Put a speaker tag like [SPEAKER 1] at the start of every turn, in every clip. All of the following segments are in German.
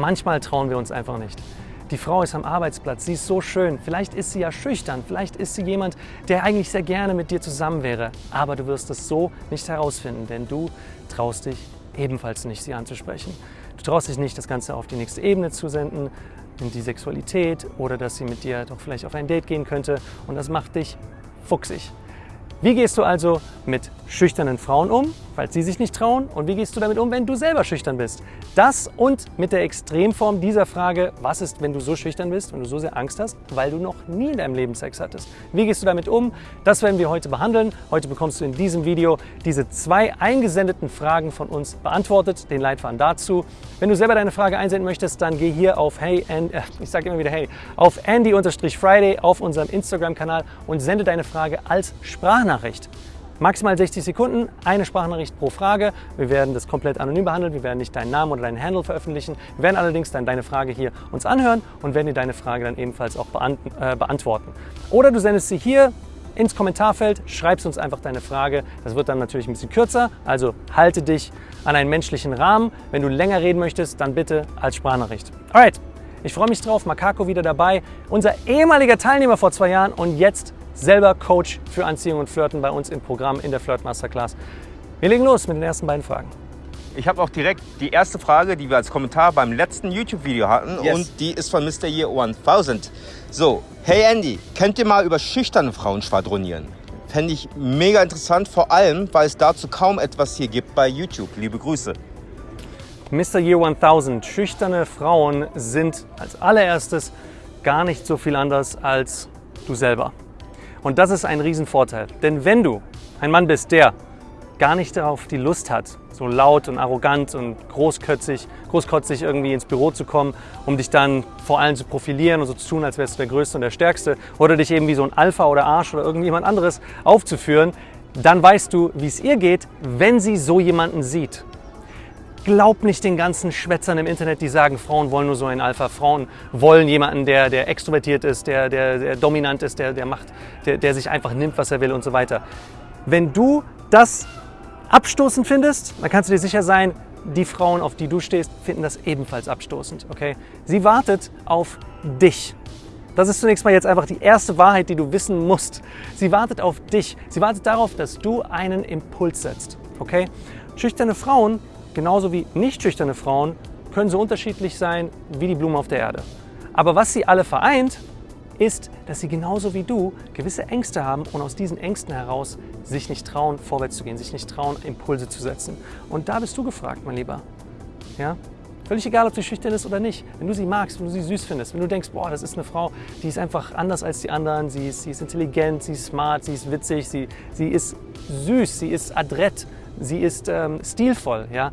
[SPEAKER 1] manchmal trauen wir uns einfach nicht. Die Frau ist am Arbeitsplatz, sie ist so schön. Vielleicht ist sie ja schüchtern, vielleicht ist sie jemand, der eigentlich sehr gerne mit dir zusammen wäre. Aber du wirst es so nicht herausfinden, denn du traust dich ebenfalls nicht, sie anzusprechen. Du traust dich nicht, das Ganze auf die nächste Ebene zu senden, in die Sexualität oder dass sie mit dir doch vielleicht auf ein Date gehen könnte. Und das macht dich fuchsig. Wie gehst du also mit schüchternen Frauen um, falls sie sich nicht trauen? Und wie gehst du damit um, wenn du selber schüchtern bist? Das und mit der Extremform dieser Frage, was ist, wenn du so schüchtern bist, wenn du so sehr Angst hast, weil du noch nie in deinem Leben Sex hattest? Wie gehst du damit um? Das werden wir heute behandeln. Heute bekommst du in diesem Video diese zwei eingesendeten Fragen von uns beantwortet, den Leitfaden dazu. Wenn du selber deine Frage einsenden möchtest, dann geh hier auf Hey, and, äh, ich sage immer wieder Hey, auf Andy-Friday auf unserem Instagram-Kanal und sende deine Frage als Sprachnachricht Sprachnachricht. Maximal 60 Sekunden, eine Sprachnachricht pro Frage. Wir werden das komplett anonym behandeln. Wir werden nicht deinen Namen oder deinen Handle veröffentlichen. Wir werden allerdings dann deine Frage hier uns anhören und werden dir deine Frage dann ebenfalls auch äh, beantworten. Oder du sendest sie hier ins Kommentarfeld, schreibst uns einfach deine Frage. Das wird dann natürlich ein bisschen kürzer, also halte dich an einen menschlichen Rahmen. Wenn du länger reden möchtest, dann bitte als Sprachnachricht. Alright, ich freue mich drauf, Makako wieder dabei, unser ehemaliger Teilnehmer vor zwei Jahren und jetzt selber Coach für Anziehung und Flirten bei uns im Programm in der Flirt Masterclass. Wir legen los mit den ersten beiden Fragen.
[SPEAKER 2] Ich habe auch direkt die erste Frage, die wir als Kommentar beim letzten YouTube-Video hatten yes. und die ist von Mr. Year 1000. So, hey Andy, könnt ihr mal über schüchterne Frauen schwadronieren? Fände ich mega interessant, vor allem, weil es dazu kaum etwas hier gibt bei YouTube. Liebe Grüße.
[SPEAKER 1] Mr. Year 1000, schüchterne Frauen sind als allererstes gar nicht so viel anders als du selber. Und das ist ein Riesenvorteil. Denn wenn du ein Mann bist, der gar nicht darauf die Lust hat, so laut und arrogant und großkötzig, großkotzig irgendwie ins Büro zu kommen, um dich dann vor allem zu profilieren und so zu tun, als wärst du der Größte und der Stärkste oder dich eben wie so ein Alpha oder Arsch oder irgendjemand anderes aufzuführen, dann weißt du, wie es ihr geht, wenn sie so jemanden sieht. Glaub nicht den ganzen Schwätzern im Internet, die sagen, Frauen wollen nur so einen Alpha. Frauen wollen jemanden, der, der extrovertiert ist, der, der, der dominant ist, der, der, macht, der, der sich einfach nimmt, was er will und so weiter. Wenn du das abstoßend findest, dann kannst du dir sicher sein, die Frauen, auf die du stehst, finden das ebenfalls abstoßend. Okay? Sie wartet auf dich. Das ist zunächst mal jetzt einfach die erste Wahrheit, die du wissen musst. Sie wartet auf dich. Sie wartet darauf, dass du einen Impuls setzt. Okay? Schüchterne Frauen genauso wie nicht schüchterne Frauen, können so unterschiedlich sein wie die Blumen auf der Erde. Aber was sie alle vereint, ist, dass sie genauso wie du gewisse Ängste haben und aus diesen Ängsten heraus sich nicht trauen, vorwärts zu gehen, sich nicht trauen, Impulse zu setzen. Und da bist du gefragt, mein Lieber. Ja? Völlig egal, ob sie schüchtern ist oder nicht. Wenn du sie magst, wenn du sie süß findest, wenn du denkst, boah, das ist eine Frau, die ist einfach anders als die anderen, sie ist, sie ist intelligent, sie ist smart, sie ist witzig, sie, sie ist süß, sie ist adrett, sie ist ähm, stilvoll, ja,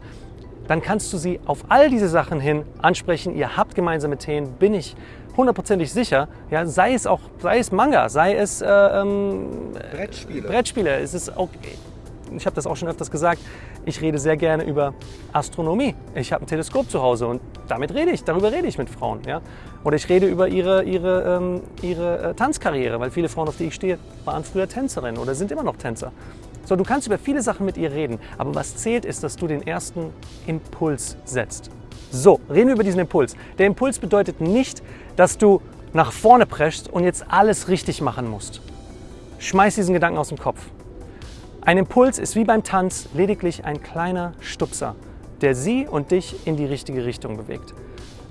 [SPEAKER 1] dann kannst du sie auf all diese Sachen hin ansprechen. Ihr habt gemeinsame Themen, bin ich hundertprozentig sicher. Ja, sei es auch, sei es Manga, sei es äh, ähm, Brettspiele. Brettspiele. Es ist auch, ich habe das auch schon öfters gesagt, ich rede sehr gerne über Astronomie. Ich habe ein Teleskop zu Hause und damit rede ich, darüber rede ich mit Frauen. Ja? Oder ich rede über ihre, ihre, ähm, ihre äh, Tanzkarriere, weil viele Frauen, auf die ich stehe, waren früher Tänzerinnen oder sind immer noch Tänzer. So, du kannst über viele Sachen mit ihr reden, aber was zählt ist, dass du den ersten Impuls setzt. So, reden wir über diesen Impuls. Der Impuls bedeutet nicht, dass du nach vorne preschst und jetzt alles richtig machen musst. Schmeiß diesen Gedanken aus dem Kopf. Ein Impuls ist wie beim Tanz lediglich ein kleiner Stupser, der sie und dich in die richtige Richtung bewegt.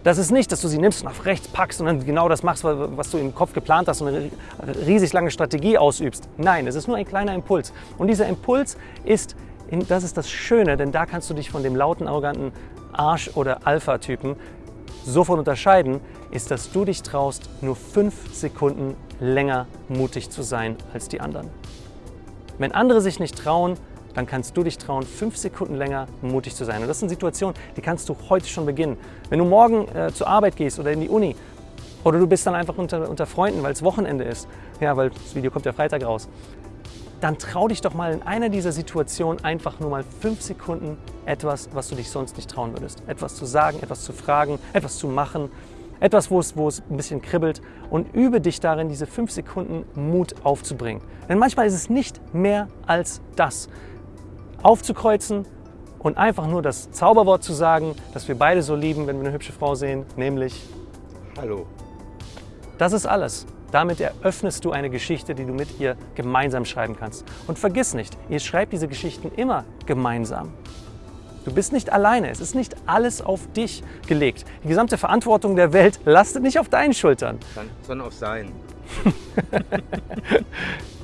[SPEAKER 1] Das ist nicht, dass du sie nimmst und auf rechts packst und dann genau das machst, was du im Kopf geplant hast und eine riesig lange Strategie ausübst. Nein, es ist nur ein kleiner Impuls. Und dieser Impuls ist, das ist das Schöne, denn da kannst du dich von dem lauten, arroganten Arsch- oder Alpha-Typen sofort unterscheiden, ist, dass du dich traust, nur fünf Sekunden länger mutig zu sein als die anderen. Wenn andere sich nicht trauen, dann kannst du dich trauen, fünf Sekunden länger mutig zu sein. Und das sind Situationen, die kannst du heute schon beginnen. Wenn du morgen äh, zur Arbeit gehst oder in die Uni oder du bist dann einfach unter, unter Freunden, weil es Wochenende ist, ja, weil das Video kommt ja Freitag raus, dann trau dich doch mal in einer dieser Situationen einfach nur mal fünf Sekunden etwas, was du dich sonst nicht trauen würdest. Etwas zu sagen, etwas zu fragen, etwas zu machen, etwas, wo es, wo es ein bisschen kribbelt und übe dich darin, diese fünf Sekunden Mut aufzubringen. Denn manchmal ist es nicht mehr als das aufzukreuzen und einfach nur das Zauberwort zu sagen, das wir beide so lieben, wenn wir eine hübsche Frau sehen, nämlich
[SPEAKER 2] Hallo.
[SPEAKER 1] Das ist alles. Damit eröffnest du eine Geschichte, die du mit ihr gemeinsam schreiben kannst. Und vergiss nicht, ihr schreibt diese Geschichten immer gemeinsam. Du bist nicht alleine. Es ist nicht alles auf dich gelegt. Die gesamte Verantwortung der Welt lastet nicht auf deinen Schultern.
[SPEAKER 2] Sondern auf sein.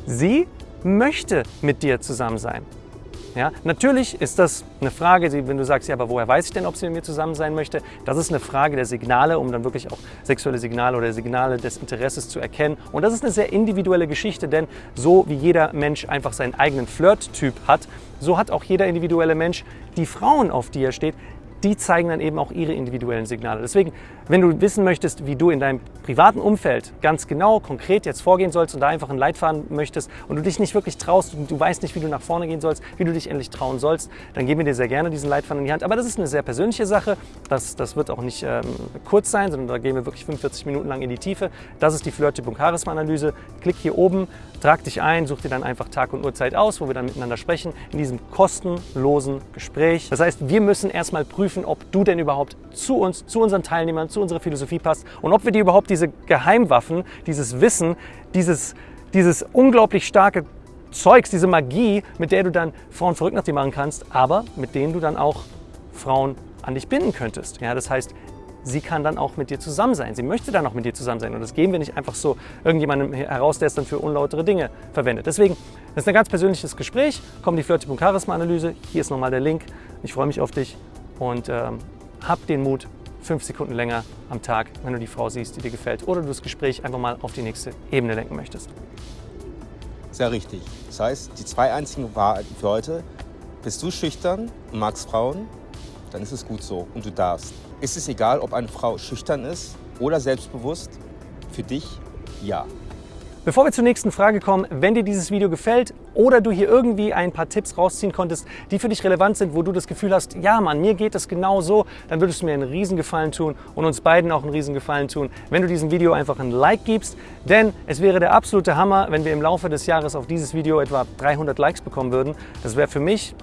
[SPEAKER 1] Sie möchte mit dir zusammen sein. Ja, natürlich ist das eine Frage, wenn du sagst, ja, aber woher weiß ich denn, ob sie mit mir zusammen sein möchte? Das ist eine Frage der Signale, um dann wirklich auch sexuelle Signale oder Signale des Interesses zu erkennen. Und das ist eine sehr individuelle Geschichte, denn so wie jeder Mensch einfach seinen eigenen Flirt-Typ hat, so hat auch jeder individuelle Mensch die Frauen, auf die er steht, die zeigen dann eben auch ihre individuellen Signale. Deswegen, wenn du wissen möchtest, wie du in deinem privaten Umfeld ganz genau, konkret jetzt vorgehen sollst und da einfach einen Leitfaden möchtest und du dich nicht wirklich traust, du weißt nicht, wie du nach vorne gehen sollst, wie du dich endlich trauen sollst, dann geben wir dir sehr gerne diesen Leitfaden in die Hand. Aber das ist eine sehr persönliche Sache. Das, das wird auch nicht ähm, kurz sein, sondern da gehen wir wirklich 45 Minuten lang in die Tiefe. Das ist die Flirt-Typ- und Charisma-Analyse. Klick hier oben, trag dich ein, such dir dann einfach Tag und Uhrzeit aus, wo wir dann miteinander sprechen, in diesem kostenlosen Gespräch. Das heißt, wir müssen erstmal prüfen, ob du denn überhaupt zu uns, zu unseren Teilnehmern, zu unserer Philosophie passt und ob wir dir überhaupt diese Geheimwaffen, dieses Wissen, dieses, dieses unglaublich starke Zeugs, diese Magie, mit der du dann Frauen verrückt nach dir machen kannst, aber mit denen du dann auch Frauen an dich binden könntest. Ja, das heißt, sie kann dann auch mit dir zusammen sein. Sie möchte dann auch mit dir zusammen sein. Und das geben wir nicht einfach so irgendjemandem heraus, der es dann für unlautere Dinge verwendet. Deswegen, das ist ein ganz persönliches Gespräch. Kommt die Flirty Charisma Analyse. Hier ist nochmal der Link. Ich freue mich auf dich und ähm, hab den Mut, fünf Sekunden länger am Tag, wenn du die Frau siehst, die dir gefällt, oder du das Gespräch einfach mal auf die nächste Ebene lenken möchtest.
[SPEAKER 2] Sehr richtig. Das heißt, die zwei einzigen Wahrheiten für heute. Bist du schüchtern und magst Frauen, dann ist es gut so und du darfst. Ist es egal, ob eine Frau schüchtern ist oder selbstbewusst? Für dich ja.
[SPEAKER 1] Bevor wir zur nächsten Frage kommen, wenn dir dieses Video gefällt oder du hier irgendwie ein paar Tipps rausziehen konntest, die für dich relevant sind, wo du das Gefühl hast, ja Mann, mir geht das genau so, dann würdest du mir einen Riesengefallen tun und uns beiden auch einen Riesengefallen tun, wenn du diesem Video einfach ein Like gibst. Denn es wäre der absolute Hammer, wenn wir im Laufe des Jahres auf dieses Video etwa 300 Likes bekommen würden. Das wäre für mich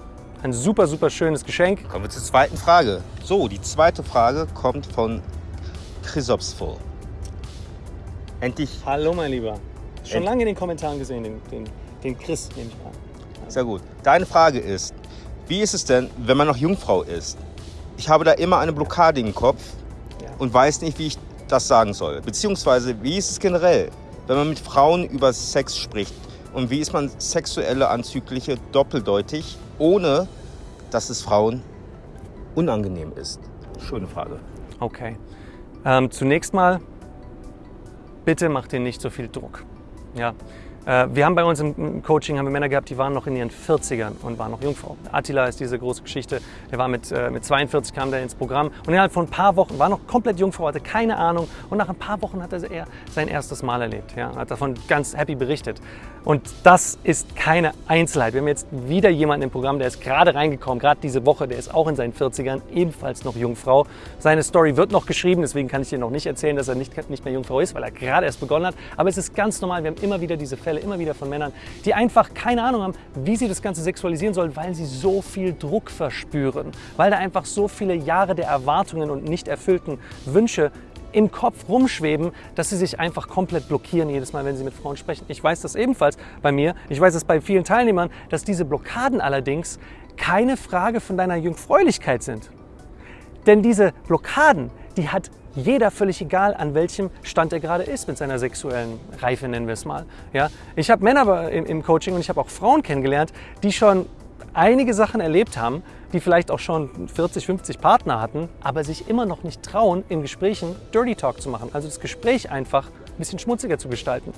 [SPEAKER 1] ein super, super schönes Geschenk.
[SPEAKER 2] Kommen wir zur zweiten Frage. So, die zweite Frage kommt von Chrysopsful.
[SPEAKER 1] Endlich. Hallo, mein Lieber. Schon lange in den Kommentaren gesehen, den, den, den Chris, nehme ich an.
[SPEAKER 2] Sehr gut. Deine Frage ist, wie ist es denn, wenn man noch Jungfrau ist? Ich habe da immer eine Blockade im Kopf ja. und weiß nicht, wie ich das sagen soll. Beziehungsweise, wie ist es generell, wenn man mit Frauen über Sex spricht? Und wie ist man sexuelle Anzügliche doppeldeutig, ohne dass es Frauen unangenehm ist? Schöne Frage.
[SPEAKER 1] Okay. Ähm, zunächst mal, bitte mach dir nicht so viel Druck. Ja. Äh, wir haben bei uns im Coaching haben wir Männer gehabt, die waren noch in ihren 40ern und waren noch Jungfrau. Attila ist diese große Geschichte. Der war mit, äh, mit 42 kam der ins Programm und innerhalb von ein paar Wochen war noch komplett Jungfrau, hatte keine Ahnung und nach ein paar Wochen hat er sein erstes Mal erlebt. Ja, hat davon ganz happy berichtet. Und das ist keine Einzelheit. Wir haben jetzt wieder jemanden im Programm, der ist gerade reingekommen, gerade diese Woche, der ist auch in seinen 40ern, ebenfalls noch Jungfrau. Seine Story wird noch geschrieben, deswegen kann ich dir noch nicht erzählen, dass er nicht, nicht mehr Jungfrau ist, weil er gerade erst begonnen hat. Aber es ist ganz normal, wir haben immer wieder diese Fälle, immer wieder von Männern, die einfach keine Ahnung haben, wie sie das Ganze sexualisieren sollen, weil sie so viel Druck verspüren, weil da einfach so viele Jahre der Erwartungen und nicht erfüllten Wünsche im Kopf rumschweben, dass sie sich einfach komplett blockieren jedes Mal, wenn sie mit Frauen sprechen. Ich weiß das ebenfalls bei mir. Ich weiß es bei vielen Teilnehmern, dass diese Blockaden allerdings keine Frage von deiner Jungfräulichkeit sind. Denn diese Blockaden, die hat jeder völlig egal, an welchem Stand er gerade ist mit seiner sexuellen Reife, nennen wir es mal. Ja? Ich habe Männer im Coaching und ich habe auch Frauen kennengelernt, die schon einige Sachen erlebt haben, die vielleicht auch schon 40, 50 Partner hatten, aber sich immer noch nicht trauen, in Gesprächen Dirty Talk zu machen. Also das Gespräch einfach ein bisschen schmutziger zu gestalten.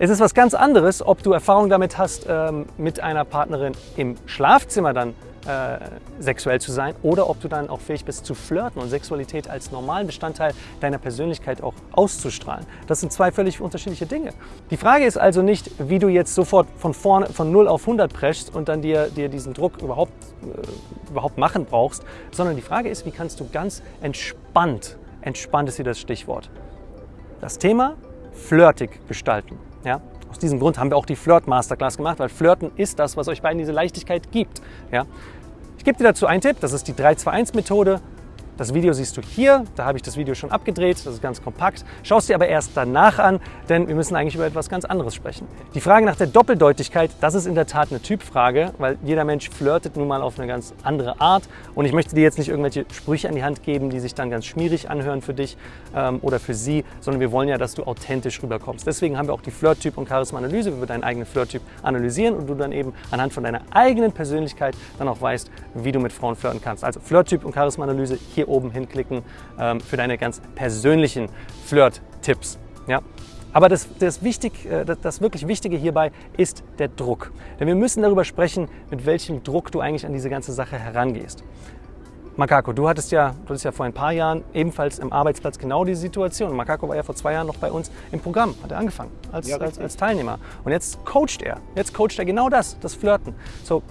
[SPEAKER 1] Es ist was ganz anderes, ob du Erfahrung damit hast, ähm, mit einer Partnerin im Schlafzimmer dann äh, sexuell zu sein oder ob du dann auch fähig bist zu flirten und Sexualität als normalen Bestandteil deiner Persönlichkeit auch auszustrahlen. Das sind zwei völlig unterschiedliche Dinge. Die Frage ist also nicht, wie du jetzt sofort von vorne von 0 auf 100 preschst und dann dir, dir diesen Druck überhaupt, äh, überhaupt machen brauchst, sondern die Frage ist, wie kannst du ganz entspannt, entspannt ist hier das Stichwort, das Thema flirtig gestalten. Ja? Aus diesem Grund haben wir auch die Flirt Masterclass gemacht, weil Flirten ist das, was euch beiden diese Leichtigkeit gibt. Ja? Ich gebe dir dazu einen Tipp, das ist die 3-2-1-Methode. Das Video siehst du hier, da habe ich das Video schon abgedreht, das ist ganz kompakt. Schau es dir aber erst danach an, denn wir müssen eigentlich über etwas ganz anderes sprechen. Die Frage nach der Doppeldeutigkeit, das ist in der Tat eine Typfrage, weil jeder Mensch flirtet nun mal auf eine ganz andere Art und ich möchte dir jetzt nicht irgendwelche Sprüche an die Hand geben, die sich dann ganz schmierig anhören für dich ähm, oder für sie, sondern wir wollen ja, dass du authentisch rüberkommst. Deswegen haben wir auch die Flirt-Typ- und Charisma-Analyse, wo wir deinen eigenen Flirt-Typ analysieren und du dann eben anhand von deiner eigenen Persönlichkeit dann auch weißt, wie du mit Frauen flirten kannst. Also Flirt-Typ und Charisma-Analyse hier hier oben hinklicken ähm, für deine ganz persönlichen Flirt-Tipps. Ja? Aber das, das, wichtig, äh, das, das, wirklich Wichtige hierbei ist der Druck. Denn wir müssen darüber sprechen, mit welchem Druck du eigentlich an diese ganze Sache herangehst. Makako, du hattest ja, du hattest ja vor ein paar Jahren ebenfalls im Arbeitsplatz genau diese Situation. Makako war ja vor zwei Jahren noch bei uns im Programm, hat er angefangen als, ja, als, als Teilnehmer. Und jetzt coacht er. Jetzt coacht er genau das, das Flirten. So,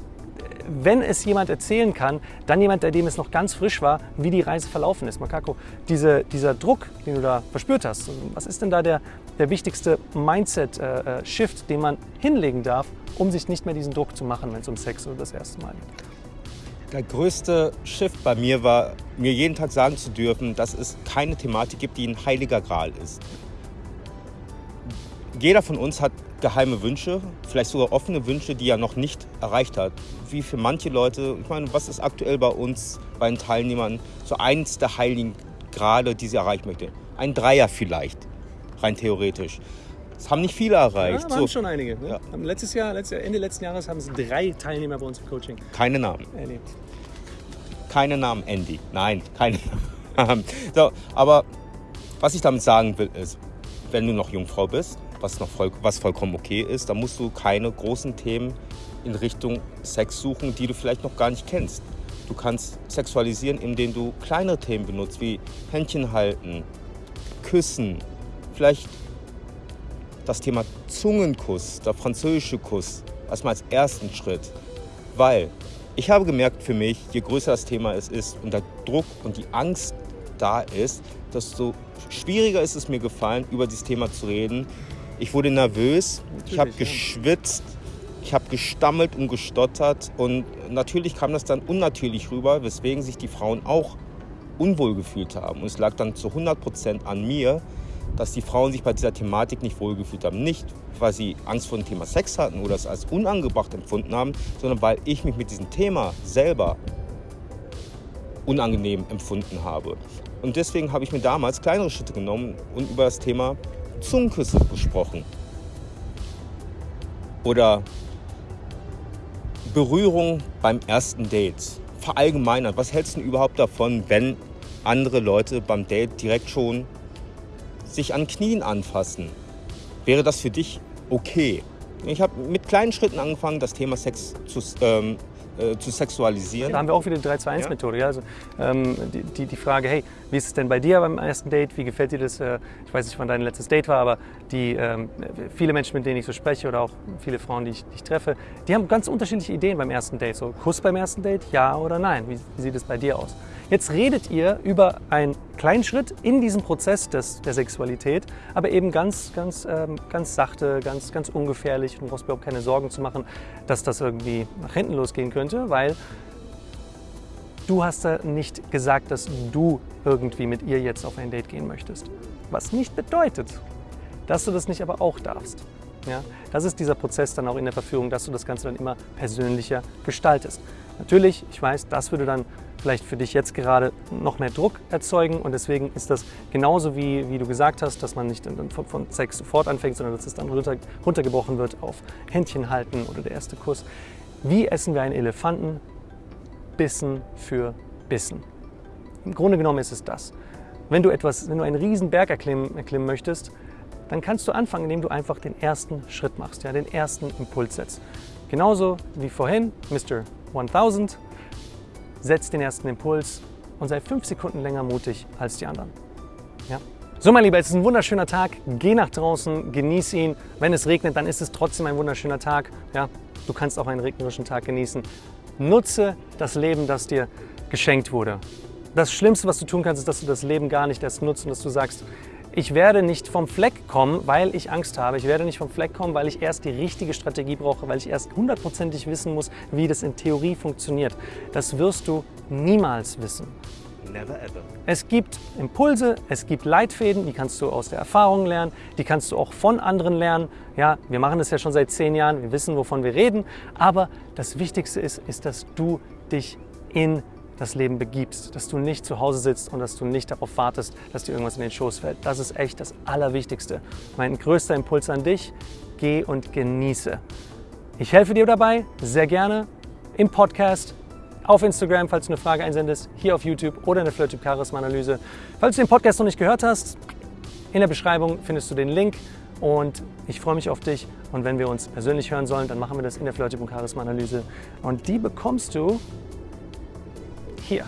[SPEAKER 1] wenn es jemand erzählen kann, dann jemand, der dem es noch ganz frisch war, wie die Reise verlaufen ist. Makako, diese, dieser Druck, den du da verspürt hast, was ist denn da der, der wichtigste Mindset-Shift, äh, den man hinlegen darf, um sich nicht mehr diesen Druck zu machen, wenn es um Sex oder das erste Mal geht?
[SPEAKER 2] Der größte Shift bei mir war, mir jeden Tag sagen zu dürfen, dass es keine Thematik gibt, die ein heiliger Gral ist. Jeder von uns hat geheime Wünsche, vielleicht sogar offene Wünsche, die er noch nicht erreicht hat. Wie für manche Leute, ich meine, was ist aktuell bei uns, bei den Teilnehmern, so eins der heiligen Grade, die sie erreichen möchte? Ein Dreier vielleicht, rein theoretisch. Das haben nicht viele erreicht.
[SPEAKER 1] Ja, waren so. schon einige. Ne? Ja. Letztes Jahr, Ende letzten Jahres haben es drei Teilnehmer bei uns im Coaching.
[SPEAKER 2] Keine Namen. Erlebt. Keine Namen, Andy. Nein, keine Namen. so, aber was ich damit sagen will, ist, wenn du noch Jungfrau bist, was, noch voll, was vollkommen okay ist. Da musst du keine großen Themen in Richtung Sex suchen, die du vielleicht noch gar nicht kennst. Du kannst sexualisieren, indem du kleinere Themen benutzt, wie Händchen halten, Küssen, vielleicht das Thema Zungenkuss, der französische Kuss, erstmal als ersten Schritt. Weil ich habe gemerkt für mich, je größer das Thema es ist und der Druck und die Angst da ist, desto schwieriger ist es mir gefallen, über dieses Thema zu reden, ich wurde nervös, natürlich, ich habe geschwitzt, ich habe gestammelt und gestottert und natürlich kam das dann unnatürlich rüber, weswegen sich die Frauen auch unwohl gefühlt haben. Und es lag dann zu 100 Prozent an mir, dass die Frauen sich bei dieser Thematik nicht wohlgefühlt haben. Nicht, weil sie Angst vor dem Thema Sex hatten oder es als unangebracht empfunden haben, sondern weil ich mich mit diesem Thema selber unangenehm empfunden habe. Und deswegen habe ich mir damals kleinere Schritte genommen und über das Thema Zungenküsse gesprochen. Oder Berührung beim ersten Date. Verallgemeinert. Was hältst du überhaupt davon, wenn andere Leute beim Date direkt schon sich an Knien anfassen? Wäre das für dich okay? Ich habe mit kleinen Schritten angefangen, das Thema Sex zu, ähm, äh, zu sexualisieren.
[SPEAKER 1] Da haben wir auch wieder die 3-2-1-Methode. Ja? Also, ähm, die, die, die, Frage, hey, wie ist es denn bei dir beim ersten Date? Wie gefällt dir das? Äh, ich weiß nicht, wann dein letztes Date war, aber die, ähm, viele Menschen, mit denen ich so spreche oder auch viele Frauen, die ich, die ich, treffe, die haben ganz unterschiedliche Ideen beim ersten Date. So, Kuss beim ersten Date, ja oder nein? Wie, wie sieht es bei dir aus? Jetzt redet ihr über einen kleinen Schritt in diesem Prozess des, der Sexualität, aber eben ganz, ganz, ähm, ganz sachte, ganz, ganz ungefährlich. Du brauchst überhaupt keine Sorgen zu machen, dass das irgendwie nach hinten losgehen könnte, weil du hast da nicht gesagt, dass du irgendwie mit ihr jetzt auf ein Date gehen möchtest. Was nicht bedeutet, dass du das nicht aber auch darfst. Ja, das ist dieser Prozess dann auch in der Verführung, dass du das Ganze dann immer persönlicher gestaltest. Natürlich, ich weiß, das würde dann vielleicht für dich jetzt gerade noch mehr Druck erzeugen und deswegen ist das genauso wie, wie du gesagt hast, dass man nicht von, von Sex sofort anfängt, sondern dass es dann runter, runtergebrochen wird auf Händchen halten oder der erste Kuss. Wie essen wir einen Elefanten? Bissen für Bissen. Im Grunde genommen ist es das. Wenn du, etwas, wenn du einen riesen Berg erklimmen, erklimmen möchtest, dann kannst du anfangen, indem du einfach den ersten Schritt machst, ja, den ersten Impuls setzt. Genauso wie vorhin, Mr. 1000, setz den ersten Impuls und sei fünf Sekunden länger mutig als die anderen. Ja? So, mein Lieber, es ist ein wunderschöner Tag. Geh nach draußen, genieß ihn. Wenn es regnet, dann ist es trotzdem ein wunderschöner Tag. Ja? Du kannst auch einen regnerischen Tag genießen. Nutze das Leben, das dir geschenkt wurde. Das Schlimmste, was du tun kannst, ist, dass du das Leben gar nicht erst nutzt und dass du sagst, Ich werde nicht vom Fleck kommen, weil ich Angst habe. Ich werde nicht vom Fleck kommen, weil ich erst die richtige Strategie brauche, weil ich erst hundertprozentig wissen muss, wie das in Theorie funktioniert. Das wirst du niemals wissen.
[SPEAKER 2] Never ever.
[SPEAKER 1] Es gibt Impulse, es gibt Leitfäden, die kannst du aus der Erfahrung lernen, die kannst du auch von anderen lernen. Ja, wir machen das ja schon seit zehn Jahren, wir wissen, wovon wir reden. Aber das Wichtigste ist, ist, dass du dich in das Leben begibst, dass du nicht zu Hause sitzt und dass du nicht darauf wartest, dass dir irgendwas in den Schoß fällt. Das ist echt das Allerwichtigste. Mein größter Impuls an dich, geh und genieße. Ich helfe dir dabei, sehr gerne, im Podcast, auf Instagram, falls du eine Frage einsendest, hier auf YouTube oder in der FlirtTube Charisma Analyse. Falls du den Podcast noch nicht gehört hast, in der Beschreibung findest du den Link und ich freue mich auf dich. Und wenn wir uns persönlich hören sollen, dann machen wir das in der FlirtTube Charisma Analyse und die bekommst du hier.